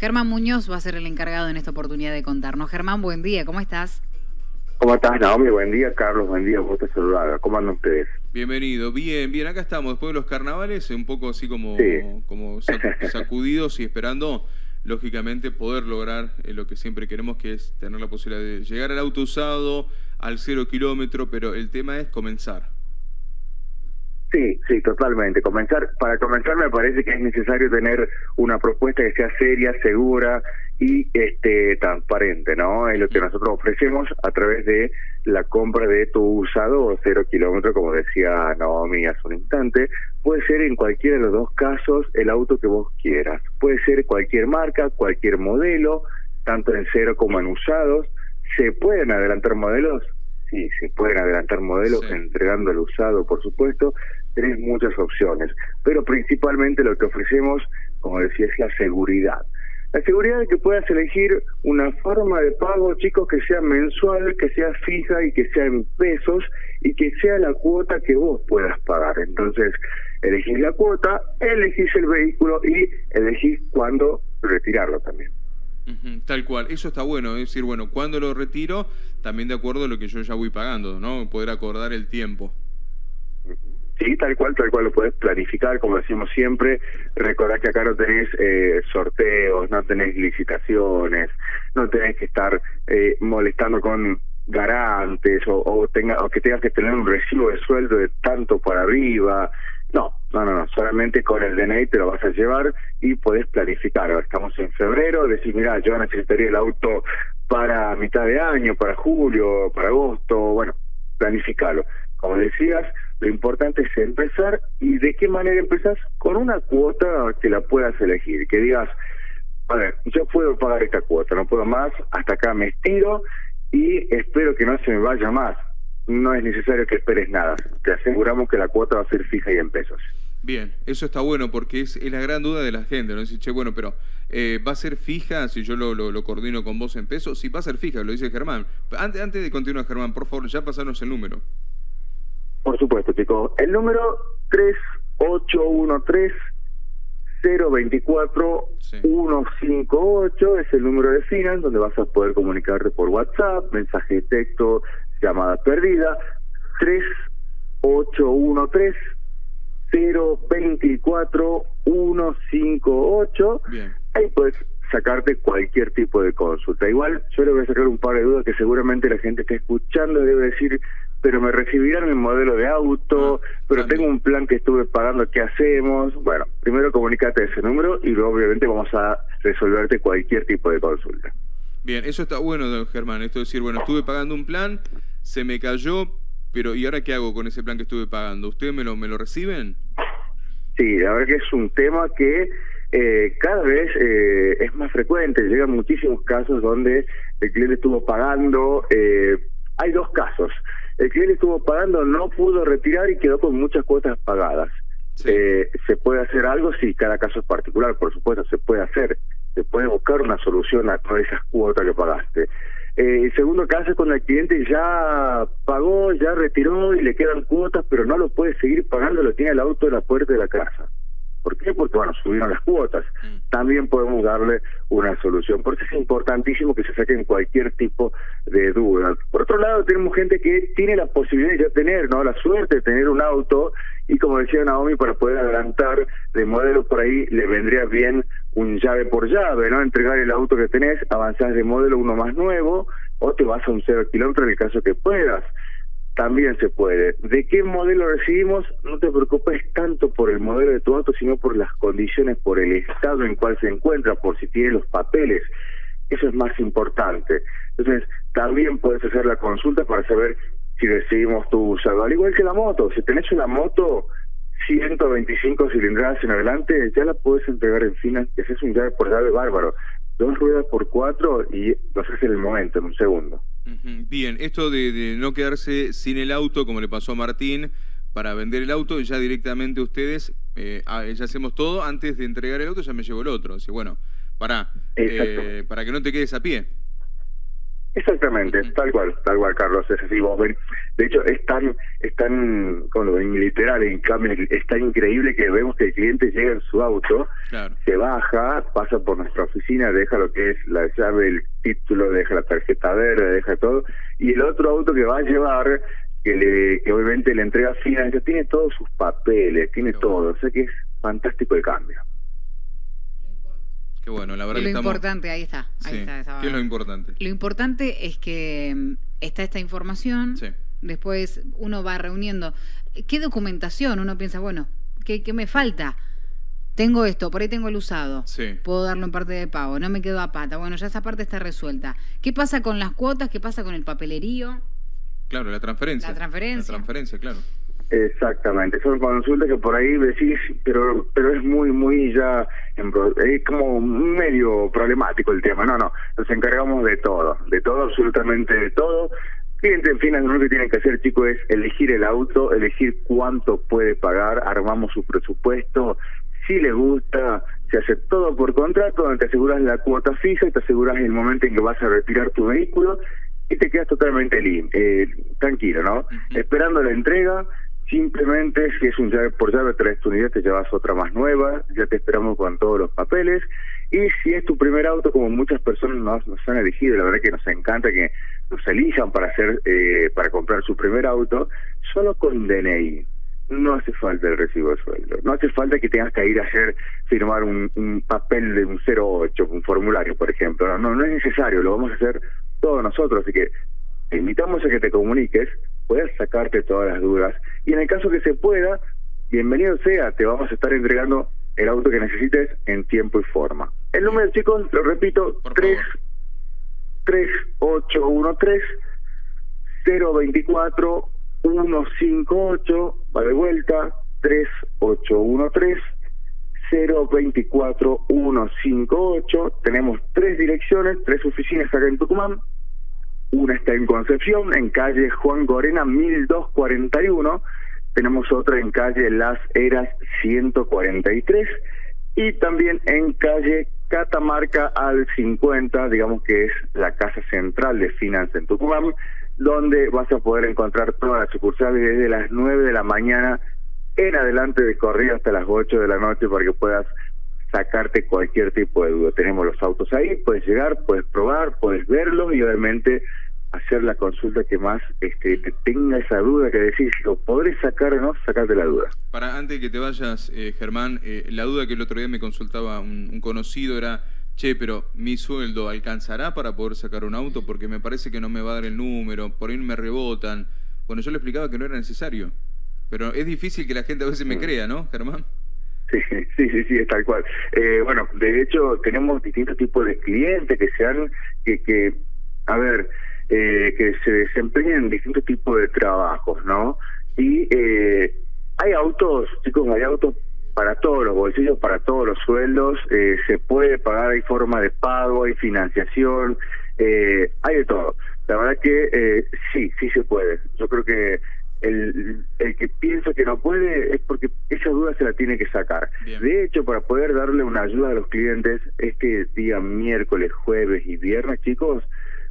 Germán Muñoz va a ser el encargado en esta oportunidad de contarnos. Germán, buen día, ¿cómo estás? ¿Cómo estás, Naomi? Buen día, Carlos. Buen día, vos te saludaba. ¿Cómo andan ustedes? Bienvenido. Bien, bien. Acá estamos después de los carnavales, un poco así como, como sacudidos y esperando, lógicamente, poder lograr eh, lo que siempre queremos, que es tener la posibilidad de llegar al auto usado, al cero kilómetro, pero el tema es comenzar. Sí, sí, totalmente. Comenzar, para comenzar me parece que es necesario tener una propuesta que sea seria, segura y este transparente, ¿no? Es lo que nosotros ofrecemos a través de la compra de tu usado cero kilómetro, como decía Naomi hace un instante. Puede ser en cualquiera de los dos casos el auto que vos quieras. Puede ser cualquier marca, cualquier modelo, tanto en cero como en usados. ¿Se pueden adelantar modelos? Sí, se pueden adelantar modelos entregando el usado, por supuesto, tenés muchas opciones, pero principalmente lo que ofrecemos, como decía, es la seguridad. La seguridad de que puedas elegir una forma de pago, chicos, que sea mensual, que sea fija y que sea en pesos y que sea la cuota que vos puedas pagar. Entonces, elegís la cuota, elegís el vehículo y elegís cuándo retirarlo también. tal cual, eso está bueno, es decir, bueno, cuando lo retiro, también de acuerdo a lo que yo ya voy pagando, ¿no? Poder acordar el tiempo. Sí, tal cual, tal cual lo puedes planificar, como decimos siempre. Recordad que acá no tenés eh, sorteos, no tenés licitaciones, no tenés que estar eh, molestando con garantes o, o, tenga, o que tengas que tener un recibo de sueldo de tanto por arriba. No, no, no, no, solamente con el DNI te lo vas a llevar y podés planificar. Estamos en febrero, decir, mira, yo necesitaría el auto para mitad de año, para julio, para agosto, bueno, planificarlo. Como decías, lo importante es empezar y de qué manera empezás con una cuota que la puedas elegir, que digas, a ver, yo puedo pagar esta cuota, no puedo más, hasta acá me estiro y espero que no se me vaya más. No es necesario que esperes nada, te aseguramos que la cuota va a ser fija y en pesos. Bien, eso está bueno porque es, la gran duda de la gente, ¿no? Dice, che, bueno, pero eh, ¿va a ser fija si yo lo, lo, coordino con vos en pesos? Sí, va a ser fija, lo dice Germán. Antes, antes de continuar, Germán, por favor, ya pasarnos el número. Por supuesto, chicos. El número 3813 024 158 es el número de Finan, donde vas a poder comunicarte por WhatsApp, mensaje de texto, llamada perdida. 3813 024 158. Bien. Ahí puedes sacarte cualquier tipo de consulta. Igual yo le voy a sacar un par de dudas que seguramente la gente está escuchando debe decir, pero me recibirán el modelo de auto, ah, pero tengo un plan que estuve pagando, ¿qué hacemos? Bueno, primero comunícate ese número y luego obviamente vamos a resolverte cualquier tipo de consulta. Bien, eso está bueno, don Germán, esto es decir, bueno, estuve pagando un plan, se me cayó, pero ¿y ahora qué hago con ese plan que estuve pagando? ¿Ustedes me lo, me lo reciben? Sí, la verdad que es un tema que eh, cada vez eh, es más frecuente, llegan muchísimos casos donde el cliente estuvo pagando, eh, hay dos casos, el cliente estuvo pagando, no pudo retirar y quedó con muchas cuotas pagadas. Eh, ¿Se puede hacer algo? Sí, cada caso es particular, por supuesto, se puede hacer. Se puede buscar una solución a todas esas cuotas que pagaste. Eh, el segundo caso es cuando el cliente ya pagó, ya retiró y le quedan cuotas, pero no lo puede seguir pagando, lo tiene el auto en la puerta de la casa. ¿Por qué? Porque, bueno, subieron las cuotas. Mm. También podemos darle una solución. Por eso es importantísimo que se saquen cualquier tipo de duda. Por otro lado, tenemos gente que tiene la posibilidad de tener, ¿no? La suerte de tener un auto y, como decía Naomi, para poder adelantar de modelo por ahí, le vendría bien un llave por llave, ¿no? Entregar el auto que tenés, avanzás de modelo uno más nuevo o te vas a un cero kilómetro en el caso que puedas también se puede. ¿De qué modelo recibimos? No te preocupes tanto por el modelo de tu auto, sino por las condiciones, por el estado en cual se encuentra, por si tiene los papeles. Eso es más importante. Entonces, también puedes hacer la consulta para saber si recibimos tu usado. Al igual que la moto, si tenés una moto 125 cilindradas en adelante, ya la puedes entregar en finas, que es un llave por llave bárbaro. Dos ruedas por cuatro y lo haces el momento, en un segundo. Bien, esto de, no quedarse sin el auto, como le pasó a Martín, para vender el auto, ya directamente ustedes, eh, ah, ya hacemos todo, antes de entregar el auto ya me llevo el otro. Así, bueno, para, eh, para que no te quedes a pie. Exactamente, tal cual, tal cual, Carlos, es así. Vos ven, de hecho, es tan, es tan, con en literal, en cambio, es tan increíble que vemos que el cliente llega en su auto, se baja, pasa por nuestra oficina, deja lo que es la llave, el título, deja la tarjeta verde, deja todo, y el otro auto que va a llevar, que, le, que obviamente le entrega final, tiene todos sus papeles, tiene todo, o sea que es fantástico el cambio. Qué bueno, la verdad lo importante, ahí está. Ahí ¿Qué es lo importante? Lo importante es que mm, está esta información. Después uno va reuniendo. ¿Qué documentación? Uno piensa, bueno, ¿qué, me falta? Tengo esto, por ahí tengo el usado. Puedo darlo en parte de pago, no me quedo a pata. Bueno, ya esa parte está resuelta. ¿Qué pasa con las cuotas? ¿Qué pasa con el papelerío? Claro, la transferencia. La transferencia. La transferencia, claro. Exactamente, son consultas que por ahí decís, pero pero es muy, muy ya, es como medio problemático el tema. No, no, nos encargamos de todo, de todo, absolutamente de todo. Cliente, en fin, lo único que tienen que hacer, chicos, es elegir el auto, elegir cuánto puede pagar, armamos su presupuesto, si le gusta, se hace todo por contrato, donde te aseguras la cuota fija y te aseguras el momento en que vas a retirar tu vehículo y te quedas totalmente eh, tranquilo, ¿no? Esperando la entrega, Simplemente, si es un llave por llave, traes tu unidad, te llevas otra más nueva, ya te esperamos con todos los papeles. Y si es tu primer auto, como muchas personas nos, nos han elegido, la verdad que nos encanta que nos elijan para hacer, eh, para comprar su primer auto, solo con DNI. No hace falta el recibo de sueldo. No hace falta que tengas que ir a hacer, firmar un, un papel de un 08, un formulario, por ejemplo. No, no, no es necesario, lo vamos a hacer todos nosotros. Así que te invitamos a que te comuniques puedas sacarte todas las dudas. Y en el caso que se pueda, bienvenido sea, te vamos a estar entregando el auto que necesites en tiempo y forma. El número, chicos, lo repito, 3 3813 024 158, va de vuelta, 3813 024 158. Tenemos tres direcciones, tres oficinas acá en Tucumán. Una está en Concepción, en calle Juan Gorena 1241. Tenemos otra en calle Las Eras 143. Y también en calle Catamarca al 50, digamos que es la casa central de Finance en Tucumán, donde vas a poder encontrar todas las sucursales desde las 9 de la mañana en adelante de corrido hasta las 8 de la noche para que puedas sacarte cualquier tipo de duda. Tenemos los autos ahí, puedes llegar, puedes probar, puedes verlos y obviamente hacer la consulta que más este, te tenga esa duda que decís, lo podré sacar o no, sacarte la duda. Para antes de que te vayas, eh, Germán, eh, la duda que el otro día me consultaba un, conocido era, che, pero mi sueldo alcanzará para poder sacar un auto porque me parece que no me va a dar el número, por ahí me rebotan. Bueno, yo le explicaba que no era necesario, pero es difícil que la gente a veces me mm. crea, ¿no, Germán? Sí, sí, sí, sí, es tal cual. Eh, bueno, de hecho tenemos distintos tipos de clientes que sean, que, que a ver, eh, que se desempeñan distintos tipos de trabajos, ¿no? Y eh, hay autos, chicos, hay autos para todos los bolsillos, para todos los sueldos, eh, se puede pagar, hay forma de pago, hay financiación, eh, hay de todo. La verdad que eh, sí, sí se puede. Yo creo que el, el que piensa que no puede es porque esa duda se la tiene que sacar. De hecho, para poder darle una ayuda a los clientes, este día miércoles, jueves y viernes, chicos,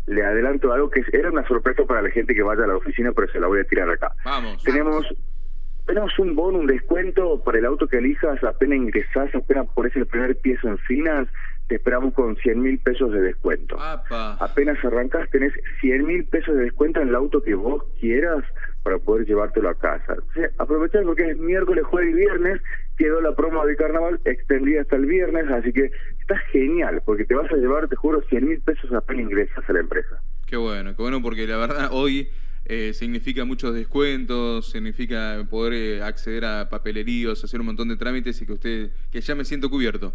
le adelanto algo que era una sorpresa para la gente que vaya a la oficina, pero se la voy a tirar acá. Vamos. Tenemos tenemos un bono, un descuento para el auto que elijas, apenas ingresás, apenas pones el primer piso en finas, te esperamos con 100 mil pesos de descuento. Apenas arrancas, tenés 100 mil pesos de descuento en el auto que vos quieras para poder llevártelo a casa. O aprovechar porque es miércoles, jueves y viernes, quedó la promo de carnaval extendida hasta el viernes, así que está genial, porque te vas a llevar, te juro, 100 mil pesos apenas ingresas a la empresa. Qué bueno, qué bueno, porque la verdad hoy eh, significa muchos descuentos, significa poder eh, acceder a papeleríos, hacer un montón de trámites y que usted, que ya me siento cubierto.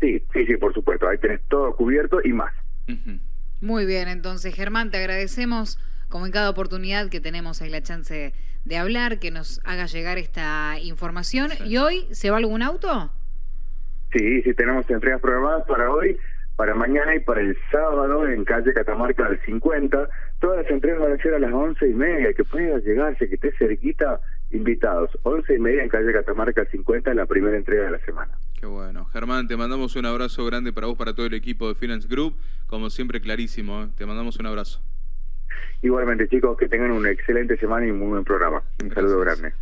Sí, sí, sí, por supuesto, ahí tenés todo cubierto y más. Muy bien, entonces Germán, te agradecemos como en cada oportunidad que tenemos ahí la chance de hablar, que nos haga llegar esta información. ¿Y hoy se va algún auto? Sí, sí, tenemos entregas programadas para hoy, para mañana y para el sábado en calle Catamarca del 50. Todas las entregas van a ser a las once y media, que pueda llegarse, que esté cerquita, invitados. Once y media en calle Catamarca del 50, la primera entrega de la semana. Qué bueno. Germán, te mandamos un abrazo grande para vos, para todo el equipo de Finance Group. Como siempre, clarísimo. ¿eh? Te mandamos un abrazo. Igualmente, chicos, que tengan una excelente semana y un muy buen programa. Un saludo grande.